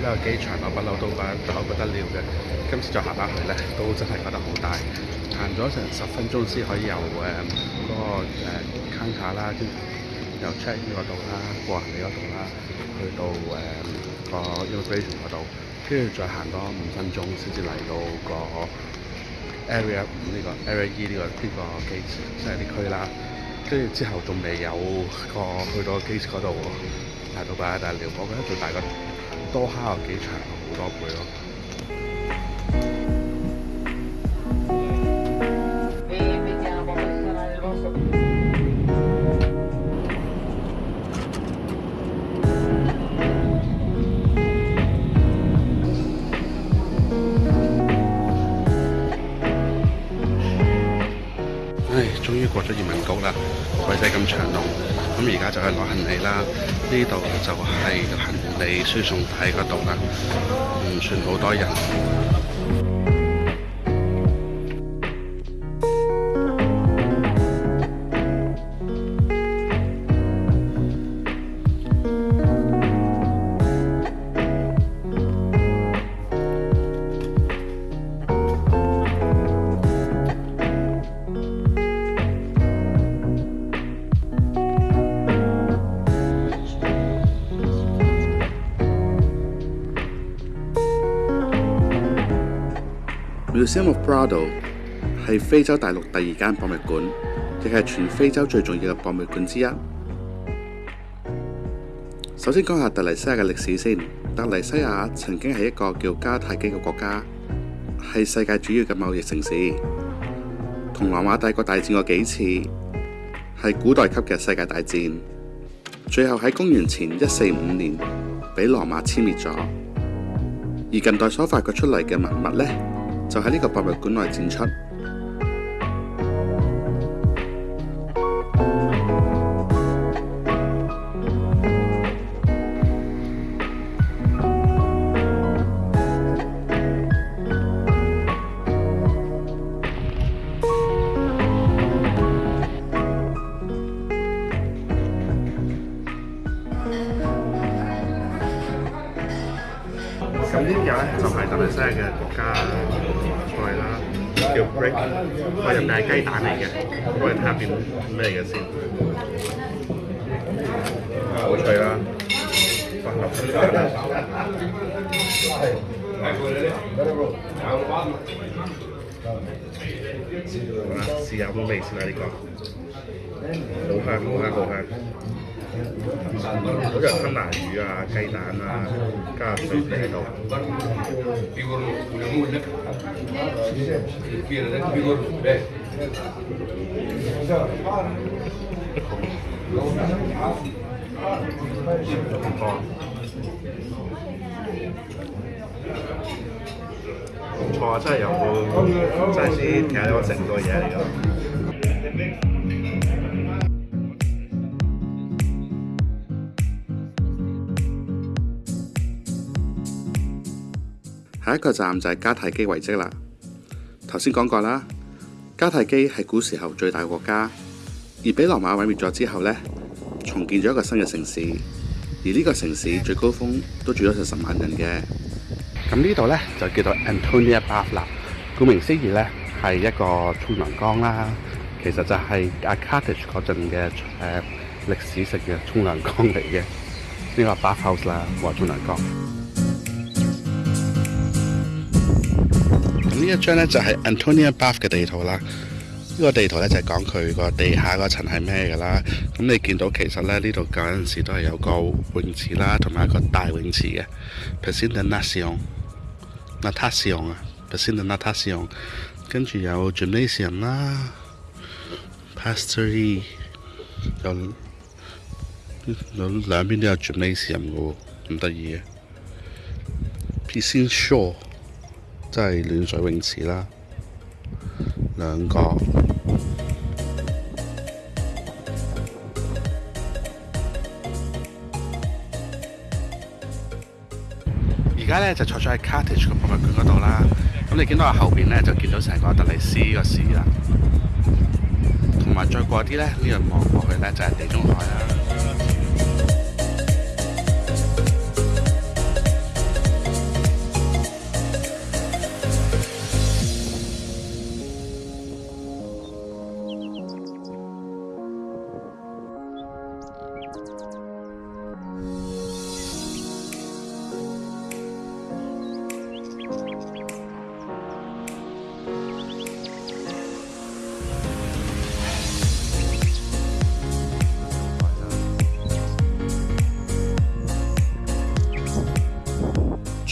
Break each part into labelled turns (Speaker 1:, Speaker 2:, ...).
Speaker 1: 呢個機場我不嬲都不不得了嘅。今次再下班去咧，都真係覺得好大。行咗成十分鐘先可以由誒個誒閘卡啦，由 check in 嗰度啦，過行李嗰度啦，去到誒個 immigration 嗰度，跟住再行多五分鐘先至嚟到個 area 五呢個 area 二呢個呢個機即係啲區啦。跟住之後仲未有個去到機場嗰度，大到啊！但係寮覺得最大個。多蝦又幾長好多倍咯！哎，終於過咗移民局啦！鬼仔咁長龙，咁而家就去攞行李啦。呢度就係。你輸松喺嗰度啦，唔算好多人。缪斯莫布拉多系非洲大陆第二间博物馆，亦系全非洲最重要嘅博物馆之一。首先讲下特尼西亚嘅历史先。特尼西亚曾经系一个叫加泰基嘅国家，系世界主要嘅贸易城市。同罗马帝国大战过几次，系古代级嘅世界大战。最后喺公元前一四五年，俾罗马歼灭咗。而近代所发掘出嚟嘅文物呢？就喺呢个博物馆内展出。咁呢咧就係特係西嘅國家菜啦，叫 break，佢入面係雞蛋嚟嘅，我哋睇下變咩嘅先。好脆啦，好合啦。試下唔味先啦，呢個，好香好香好香。嗰日吞拿魚啊、雞蛋啊，加水喺度。唔錯啊！真係有，真係先睇到成個嘢嚟㗎。第一個站就係迦太基遺迹啦。頭先講過啦，迦太基係古時候最大國家，而俾羅馬毀滅咗之後咧，重建咗一個新嘅城市。而呢個城市最高峰都住咗成十萬人嘅。咁呢度咧就叫做 Antonia b a r k 啦。顧名思義咧，係一個沖涼缸啦。其實就係阿 Cartage 嗰陣嘅诶歷史性嘅沖涼缸嚟嘅。呢個 b a r k House 啦，和沖涼缸。呢一张咧就系 Antonia Buff 嘅地图啦，呢個地圖咧就係講佢個地下嗰層係咩噶啦。咁你見到其實咧呢度嗰陣時都係有個泳池啦，同埋一個大泳池嘅 Piscina t Nation、Natation 啊，Piscina t Natation，跟住有 g y m n a s i u m 啦、Pastory，有兩兩邊都有 g y m n a s i u m h 喎，咁得意嘅 Piscina Shore。即係暖水泳池啦，兩個。而家咧就坐咗喺 Cartage 個博物館嗰度啦。咁你見到啊後面咧就見到成個特里斯個市啦，同埋再過啲咧呢度望過去咧就係地中海啦。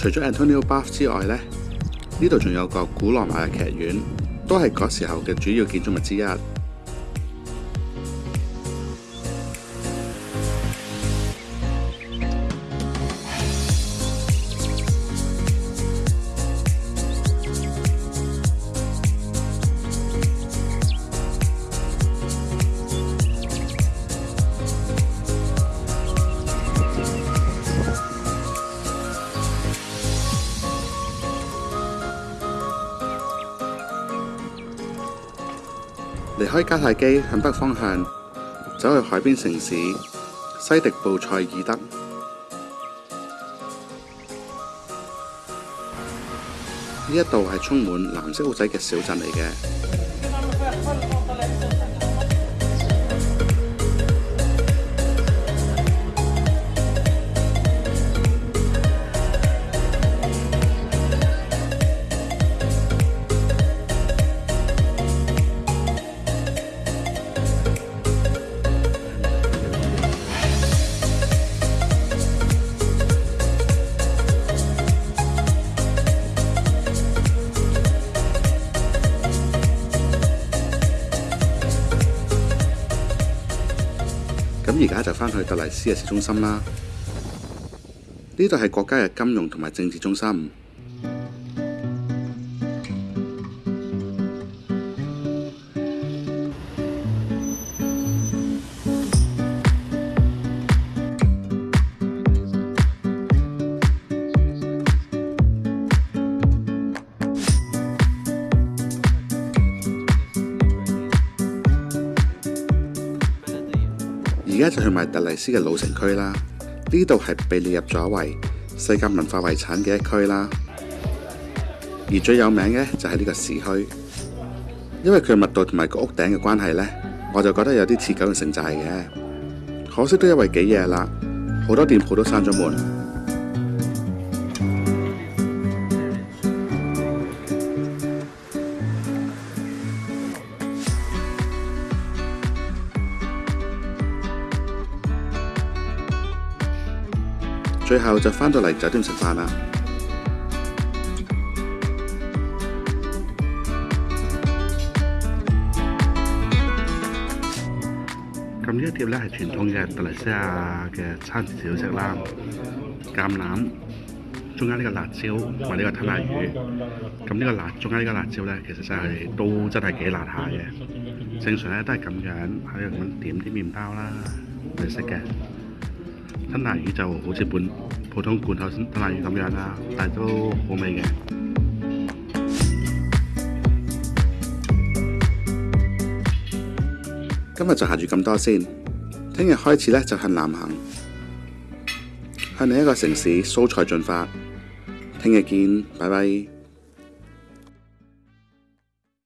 Speaker 1: 除咗 Antonio Buff 之外咧，呢度仲有個古羅馬嘅劇院，都係嗰時候嘅主要建築物之一。离开加泰基向北方向，走去海边城市西迪布赛尔德。呢一度系充满蓝色屋仔嘅小镇嚟嘅。咁而家就翻去特尼斯嘅市中心啦，呢度系国家嘅金融同埋政治中心。而家就去埋特丽斯嘅老城区啦，呢度系被列入咗为世界文化遗产嘅一区啦。而最有名嘅就系呢个市区，因为佢密度同埋个屋顶嘅关系呢，我就觉得有啲似龙城寨嘅。可惜都因为几夜啦，好多店铺都闩咗门。最後就翻到嚟酒店食飯啦。咁呢一碟咧係傳統嘅特西亚嘅餐前小食啦，橄榄。中間呢個辣椒同埋呢個吞拿魚。咁呢個辣，中間呢個辣椒咧，其實真係都真係幾辣下嘅。正常咧都係咁樣，喺度點啲麵包啦，嚟食嘅。吞拿魚就好似本普通罐頭吞拿魚咁樣啦，但都好味嘅。今日就行住咁多先，聽日開始咧就向南行，向另一個城市蔬菜進發。聽日見，拜拜。